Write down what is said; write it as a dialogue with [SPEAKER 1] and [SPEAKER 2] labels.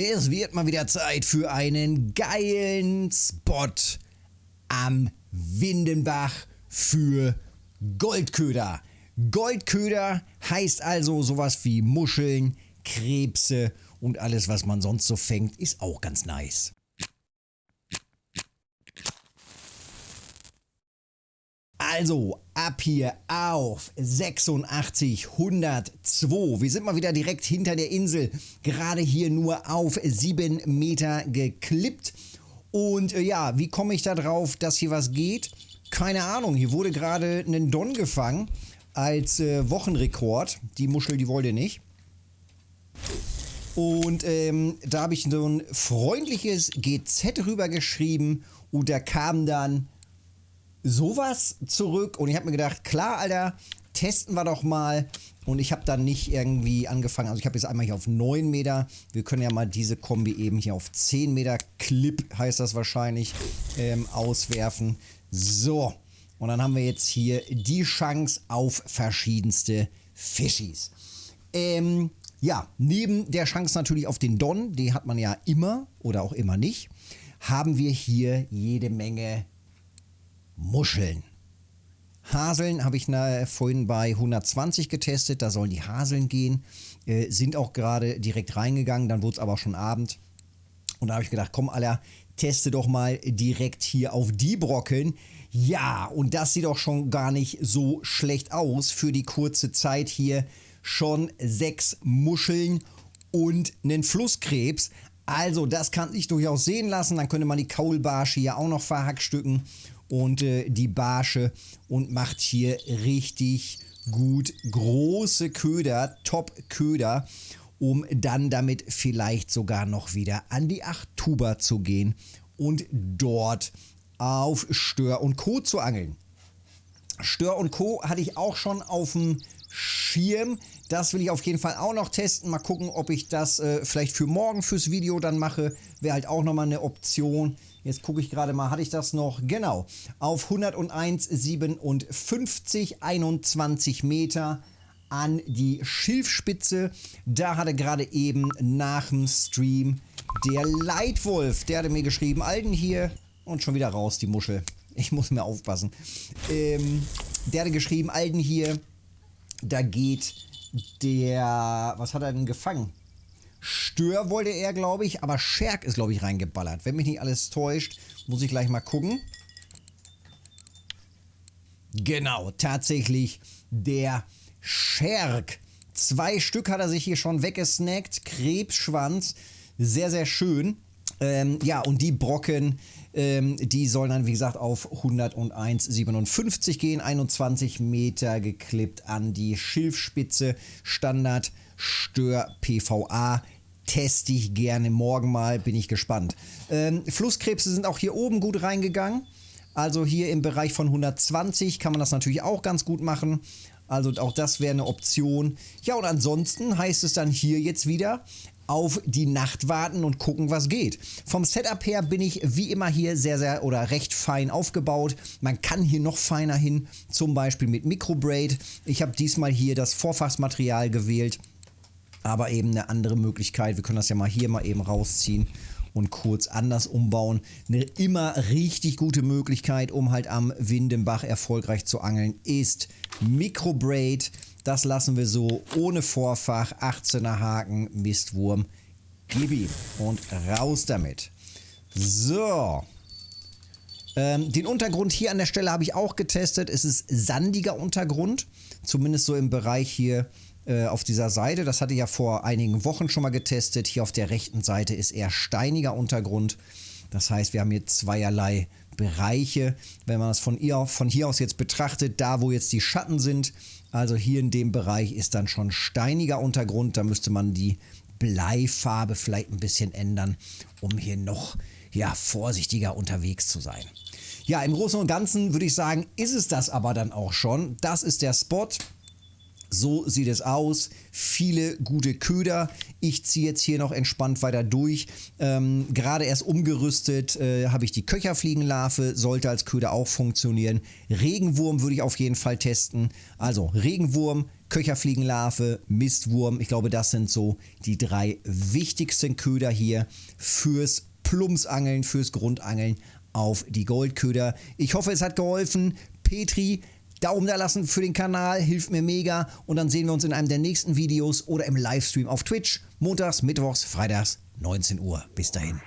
[SPEAKER 1] Es wird mal wieder Zeit für einen geilen Spot am Windenbach für Goldköder. Goldköder heißt also sowas wie Muscheln, Krebse und alles, was man sonst so fängt, ist auch ganz nice. Also, ab hier auf 86 102. Wir sind mal wieder direkt hinter der Insel. Gerade hier nur auf 7 Meter geklippt. Und äh, ja, wie komme ich da drauf, dass hier was geht? Keine Ahnung. Hier wurde gerade ein Don gefangen als äh, Wochenrekord. Die Muschel, die wollte nicht. Und ähm, da habe ich so ein freundliches GZ rübergeschrieben und da kam dann sowas zurück und ich habe mir gedacht, klar, Alter, testen wir doch mal. Und ich habe dann nicht irgendwie angefangen, also ich habe jetzt einmal hier auf 9 Meter. Wir können ja mal diese Kombi eben hier auf 10 Meter Clip, heißt das wahrscheinlich, ähm, auswerfen. So, und dann haben wir jetzt hier die Chance auf verschiedenste Fischis. Ähm, ja, neben der Chance natürlich auf den Don, die hat man ja immer oder auch immer nicht, haben wir hier jede Menge Muscheln. Haseln habe ich na, vorhin bei 120 getestet, da sollen die Haseln gehen, äh, sind auch gerade direkt reingegangen, dann wurde es aber schon Abend. Und da habe ich gedacht, komm Alter, teste doch mal direkt hier auf die Brocken. Ja, und das sieht auch schon gar nicht so schlecht aus für die kurze Zeit hier. Schon sechs Muscheln und einen Flusskrebs. Also das kann sich durchaus sehen lassen. Dann könnte man die Kaulbarsche hier auch noch verhackstücken und äh, die Barsche und macht hier richtig gut große Köder, Top-Köder, um dann damit vielleicht sogar noch wieder an die 8 Tuber zu gehen und dort auf Stör und Co. zu angeln. Stör und Co. hatte ich auch schon auf dem Schirm. Das will ich auf jeden Fall auch noch testen. Mal gucken, ob ich das äh, vielleicht für morgen fürs Video dann mache. Wäre halt auch nochmal eine Option. Jetzt gucke ich gerade mal, hatte ich das noch? Genau, auf 101,57, 21 Meter an die Schilfspitze. Da hatte gerade eben nach dem Stream der Leitwolf, der hatte mir geschrieben, Alten hier und schon wieder raus, die Muschel. Ich muss mir aufpassen. Ähm, der hatte geschrieben, Alten hier, da geht der, was hat er denn gefangen? Stör wollte er, glaube ich, aber Scherk ist, glaube ich, reingeballert. Wenn mich nicht alles täuscht, muss ich gleich mal gucken. Genau, tatsächlich der Scherk. Zwei Stück hat er sich hier schon weggesnackt. Krebsschwanz. Sehr, sehr schön. Ähm, ja, und die Brocken, ähm, die sollen dann, wie gesagt, auf 101,57 gehen. 21 Meter geklippt an die Schilfspitze. Standard Stör PVA. Teste ich gerne morgen mal, bin ich gespannt. Ähm, Flusskrebse sind auch hier oben gut reingegangen. Also hier im Bereich von 120 kann man das natürlich auch ganz gut machen. Also auch das wäre eine Option. Ja, und ansonsten heißt es dann hier jetzt wieder auf die Nacht warten und gucken, was geht. Vom Setup her bin ich wie immer hier sehr, sehr oder recht fein aufgebaut. Man kann hier noch feiner hin, zum Beispiel mit Microbraid. Ich habe diesmal hier das Vorfachsmaterial gewählt aber eben eine andere Möglichkeit. Wir können das ja mal hier mal eben rausziehen und kurz anders umbauen. Eine immer richtig gute Möglichkeit, um halt am Windenbach erfolgreich zu angeln, ist Microbraid. Das lassen wir so ohne Vorfach, 18er Haken, Mistwurm, gib und raus damit. So. Ähm, den Untergrund hier an der Stelle habe ich auch getestet. Es ist sandiger Untergrund, zumindest so im Bereich hier äh, auf dieser Seite. Das hatte ich ja vor einigen Wochen schon mal getestet. Hier auf der rechten Seite ist eher steiniger Untergrund. Das heißt, wir haben hier zweierlei Bereiche. Wenn man das von hier, von hier aus jetzt betrachtet, da wo jetzt die Schatten sind, also hier in dem Bereich ist dann schon steiniger Untergrund. Da müsste man die Bleifarbe vielleicht ein bisschen ändern, um hier noch ja, vorsichtiger unterwegs zu sein. Ja, im Großen und Ganzen würde ich sagen, ist es das aber dann auch schon. Das ist der Spot. So sieht es aus. Viele gute Köder. Ich ziehe jetzt hier noch entspannt weiter durch. Ähm, Gerade erst umgerüstet äh, habe ich die Köcherfliegenlarve. Sollte als Köder auch funktionieren. Regenwurm würde ich auf jeden Fall testen. Also Regenwurm, Köcherfliegenlarve, Mistwurm. Ich glaube, das sind so die drei wichtigsten Köder hier fürs Plumpsangeln, fürs Grundangeln auf die Goldköder. Ich hoffe, es hat geholfen. Petri, Daumen da lassen für den Kanal, hilft mir mega. Und dann sehen wir uns in einem der nächsten Videos oder im Livestream auf Twitch. Montags, Mittwochs, Freitags, 19 Uhr. Bis dahin.